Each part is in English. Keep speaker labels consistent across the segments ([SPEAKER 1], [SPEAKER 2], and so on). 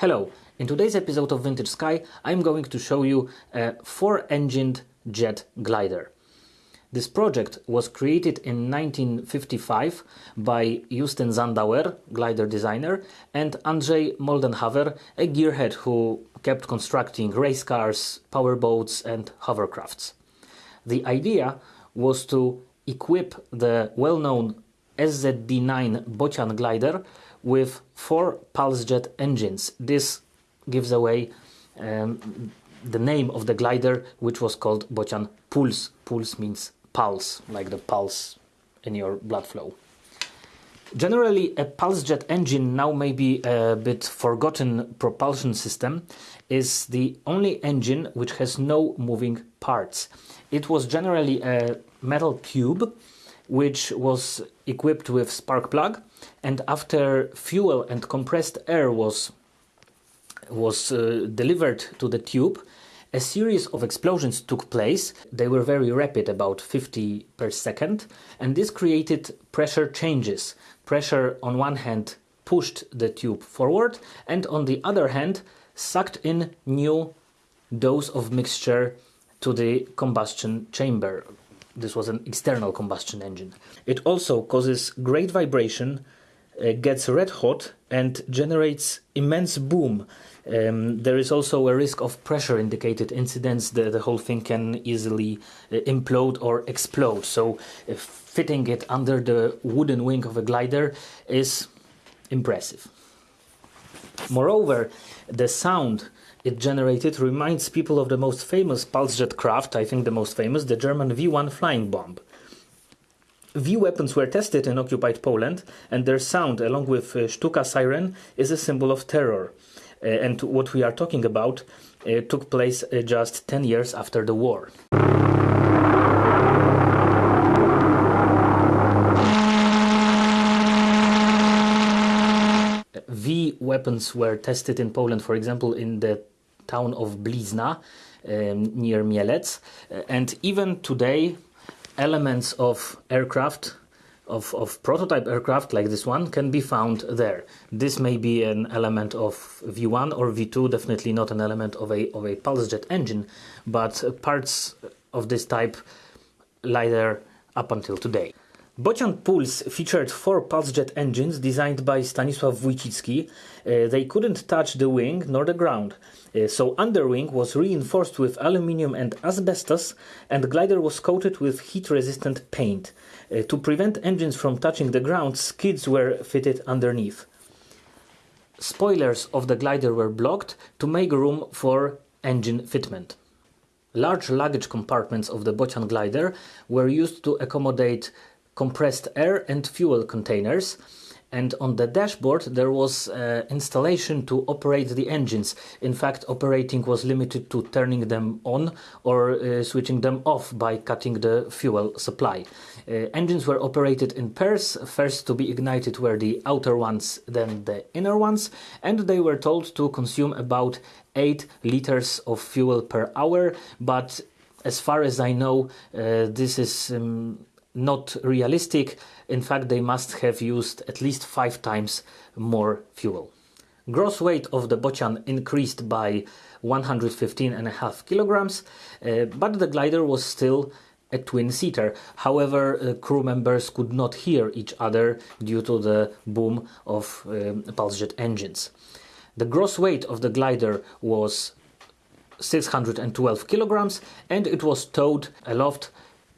[SPEAKER 1] Hello, in today's episode of Vintage Sky, I'm going to show you a four-engined jet glider. This project was created in 1955 by Justyn Sandauer, glider designer, and Andrzej Moldenhawer, a gearhead who kept constructing race cars, powerboats, and hovercrafts. The idea was to equip the well-known SZD9 Bocian glider with four pulse jet engines. This gives away um, the name of the glider, which was called Bocian Puls. Puls means pulse, like the pulse in your blood flow. Generally, a pulse jet engine, now maybe a bit forgotten propulsion system, is the only engine which has no moving parts. It was generally a metal tube which was equipped with spark plug and after fuel and compressed air was was uh, delivered to the tube a series of explosions took place. They were very rapid, about 50 per second, and this created pressure changes. Pressure on one hand pushed the tube forward, and on the other hand sucked in new dose of mixture to the combustion chamber. This was an external combustion engine. It also causes great vibration, uh, gets red hot, and generates immense boom um, there is also a risk of pressure indicated incidents. The, the whole thing can easily uh, implode or explode. So uh, fitting it under the wooden wing of a glider is impressive. Moreover, the sound it generated reminds people of the most famous pulse jet craft, I think the most famous, the German V1 flying bomb. V weapons were tested in occupied Poland, and their sound, along with uh, Stuka siren, is a symbol of terror. Uh, and what we are talking about uh, took place uh, just 10 years after the war. V weapons were tested in Poland, for example, in the town of Blizna um, near Mielec. Uh, and even today, elements of aircraft of, of prototype aircraft like this one can be found there. This may be an element of V1 or V2, definitely not an element of a, of a pulse jet engine, but parts of this type lie there up until today. Bocian Puls featured four pulse jet engines designed by Stanisław Wójcicki. Uh, they couldn't touch the wing nor the ground, uh, so underwing was reinforced with aluminium and asbestos, and glider was coated with heat-resistant paint. Uh, to prevent engines from touching the ground, skids were fitted underneath. Spoilers of the glider were blocked to make room for engine fitment. Large luggage compartments of the Bocian glider were used to accommodate compressed air and fuel containers and on the dashboard there was uh, installation to operate the engines. In fact, operating was limited to turning them on or uh, switching them off by cutting the fuel supply. Uh, engines were operated in pairs, first to be ignited were the outer ones, then the inner ones, and they were told to consume about 8 liters of fuel per hour, but as far as I know, uh, this is um, not realistic. In fact, they must have used at least five times more fuel. Gross weight of the Bocian increased by 115.5 kilograms, uh, but the glider was still a twin-seater. However, uh, crew members could not hear each other due to the boom of um, pulse jet engines. The gross weight of the glider was 612 kilograms and it was towed aloft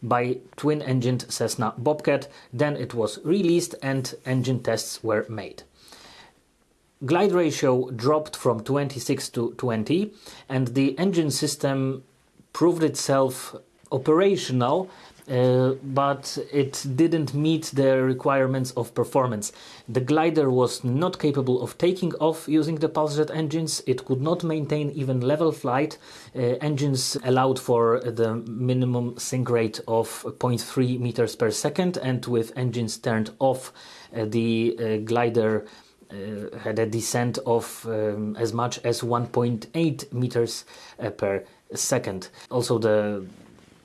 [SPEAKER 1] by twin-engined Cessna Bobcat. Then it was released and engine tests were made. Glide ratio dropped from 26 to 20 and the engine system proved itself operational uh, but it didn't meet the requirements of performance. The glider was not capable of taking off using the pulsejet engines, it could not maintain even level flight. Uh, engines allowed for the minimum sink rate of 0.3 meters per second, and with engines turned off, uh, the uh, glider uh, had a descent of um, as much as 1.8 meters uh, per second. Also, the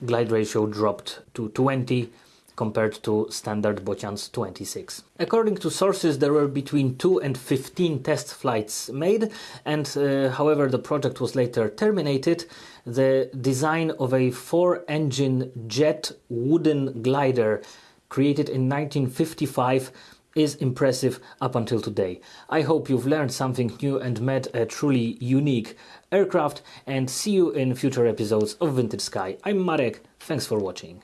[SPEAKER 1] glide ratio dropped to 20 compared to standard Bocian's 26. According to sources, there were between 2 and 15 test flights made, and uh, however, the project was later terminated. The design of a four engine jet wooden glider created in 1955 is impressive up until today. I hope you've learned something new and met a truly unique aircraft and see you in future episodes of Vintage Sky. I'm Marek, thanks for watching.